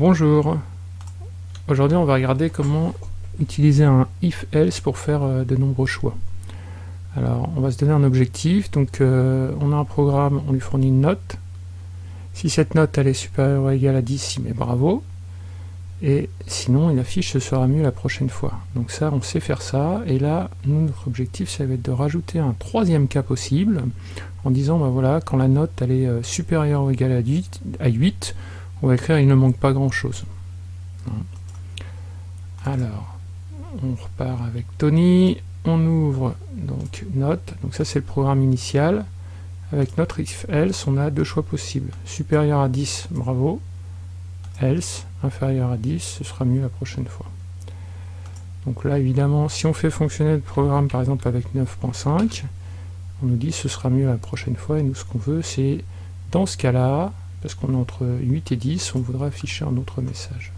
Bonjour, aujourd'hui on va regarder comment utiliser un if-else pour faire euh, de nombreux choix. Alors on va se donner un objectif, donc euh, on a un programme, on lui fournit une note. Si cette note elle est supérieure ou égale à 10, il met bravo. Et sinon il affiche ce sera mieux la prochaine fois. Donc ça on sait faire ça, et là notre objectif ça va être de rajouter un troisième cas possible, en disant bah voilà, quand la note elle est euh, supérieure ou égale à 8 on va écrire il ne manque pas grand chose. Alors, on repart avec Tony, on ouvre donc note, donc ça c'est le programme initial. Avec notre if else, on a deux choix possibles. Supérieur à 10, bravo. Else, inférieur à 10, ce sera mieux la prochaine fois. Donc là, évidemment, si on fait fonctionner le programme par exemple avec 9.5, on nous dit ce sera mieux la prochaine fois, et nous ce qu'on veut c'est, dans ce cas-là, parce qu'on est entre 8 et 10, on voudra afficher un autre message.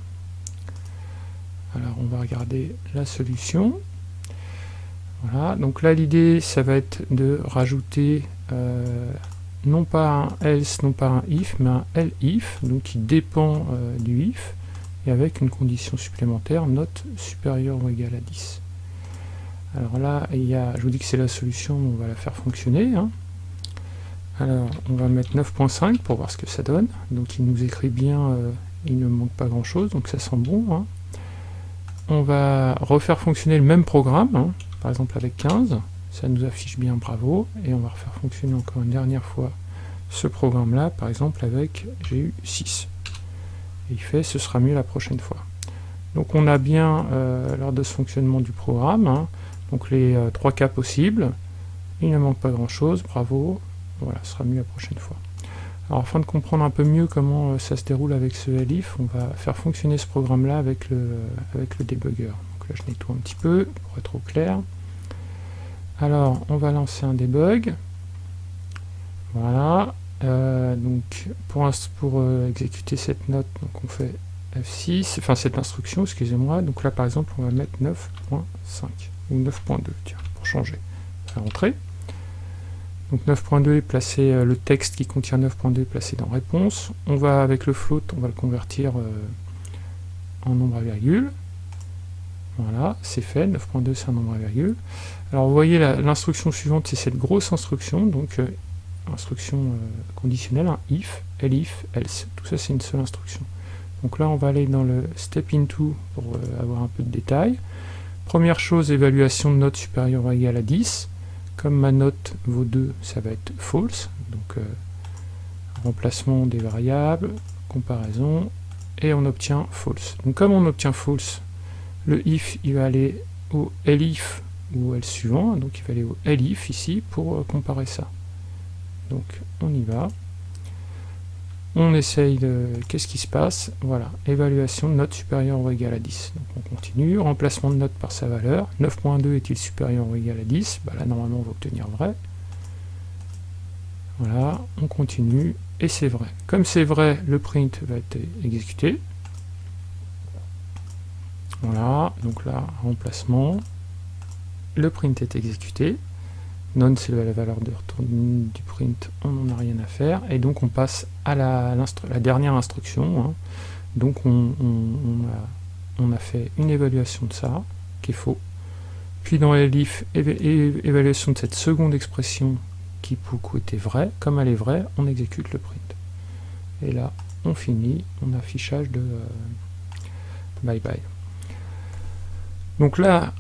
Alors on va regarder la solution. Voilà, donc là l'idée ça va être de rajouter euh, non pas un else, non pas un if, mais un elif, donc qui dépend euh, du if, et avec une condition supplémentaire, note supérieure ou égale à 10. Alors là, il y a, je vous dis que c'est la solution, on va la faire fonctionner. Hein. Alors, on va mettre 9.5 pour voir ce que ça donne. Donc il nous écrit bien, euh, il ne manque pas grand chose, donc ça sent bon. Hein. On va refaire fonctionner le même programme, hein. par exemple avec 15, ça nous affiche bien bravo, et on va refaire fonctionner encore une dernière fois ce programme-là, par exemple avec, j'ai eu 6. Et il fait, ce sera mieux la prochaine fois. Donc on a bien, euh, lors de ce fonctionnement du programme, hein, donc les euh, trois cas possibles, il ne manque pas grand chose, bravo, voilà, ce sera mieux la prochaine fois. Alors afin de comprendre un peu mieux comment euh, ça se déroule avec ce elif, on va faire fonctionner ce programme-là avec le, avec le debugger. Donc là je nettoie un petit peu pour être au clair. Alors on va lancer un debug. Voilà. Euh, donc pour, euh, exécuter cette note, donc on fait F6, enfin cette instruction, excusez-moi. Donc là par exemple on va mettre 9.5 ou 9.2, tiens, pour changer. Faire entrer. Donc 9.2 est placé, euh, le texte qui contient 9.2 est placé dans réponse. On va avec le float, on va le convertir euh, en nombre à virgule. Voilà, c'est fait, 9.2 c'est un nombre à virgule. Alors vous voyez l'instruction suivante, c'est cette grosse instruction, donc euh, instruction conditionnelle, un if, elif, else. Tout ça c'est une seule instruction. Donc là on va aller dans le step into pour avoir un peu de détails. Première chose, évaluation de note supérieure ou égale à 10. Comme ma note vaut 2, ça va être false. Donc euh, remplacement des variables, comparaison, et on obtient false. Donc comme on obtient false, le if il va aller au elif ou else suivant, donc il va aller au elif ici pour comparer ça. Donc on y va on essaye de... Qu'est-ce qui se passe? Voilà, évaluation de note supérieure ou égale à 10. Donc on continue, remplacement de note par sa valeur. 9.2 est-il supérieur ou égal à 10 bah Là, normalement, on va obtenir vrai. Voilà, on continue, et c'est vrai. Comme c'est vrai, le print va être exécuté. Voilà, donc là, remplacement. Le print est exécuté. None c'est la valeur de retour du print, on n'en a rien à faire, et donc on passe à la, dernière instruction, hein. donc on, a, fait une évaluation de ça, qui est faux, puis dans l'elif, évaluation de cette seconde expression qui pour était vraie, comme elle est vraie, on exécute le print. Et là, on finit, on affichage de euh, bye bye. Donc là,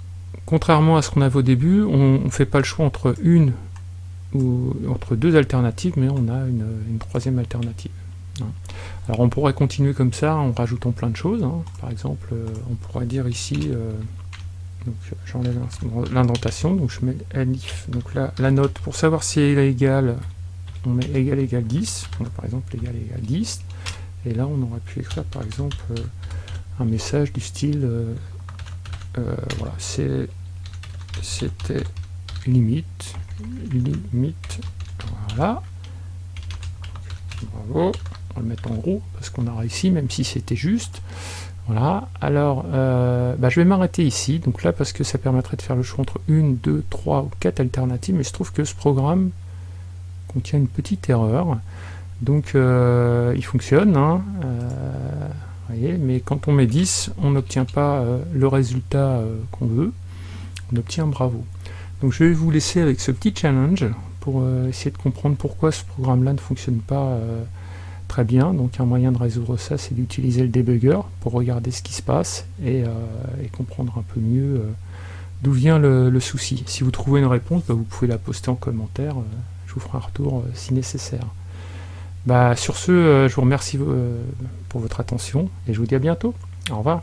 contrairement à ce qu'on avait au début, on ne fait pas le choix entre une ou entre deux alternatives, mais on a une, troisième alternative. Hein. Alors on pourrait continuer comme ça en rajoutant plein de choses. Hein. Par exemple, euh, on pourrait dire ici, euh, j'enlève l'indentation, donc je mets elif, donc là, la note, pour savoir si elle est égale, on met égal égal 10, on a par exemple égal égal 10, et là on aurait pu écrire par exemple euh, un message du style voilà, c'était limite, limite, voilà, bravo, on va le mettre en gros, parce qu'on a réussi, même si c'était juste, voilà, alors euh, bah, je vais m'arrêter ici, donc là parce que ça permettrait de faire le choix entre une, deux, trois ou quatre alternatives, mais je trouve que ce programme contient une petite erreur, donc euh, il fonctionne, hein, mais quand on met 10, on n'obtient pas euh, le résultat euh, qu'on veut, on obtient bravo. Donc je vais vous laisser avec ce petit challenge pour euh, essayer de comprendre pourquoi ce programme-là ne fonctionne pas très bien. Donc un moyen de résoudre ça, c'est d'utiliser le debugger pour regarder ce qui se passe et, comprendre un peu mieux d'où vient le, souci. Si vous trouvez une réponse, bah, vous pouvez la poster en commentaire, je vous ferai un retour si nécessaire. Bah, sur ce, je vous remercie pour votre attention et je vous dis à bientôt. Au revoir.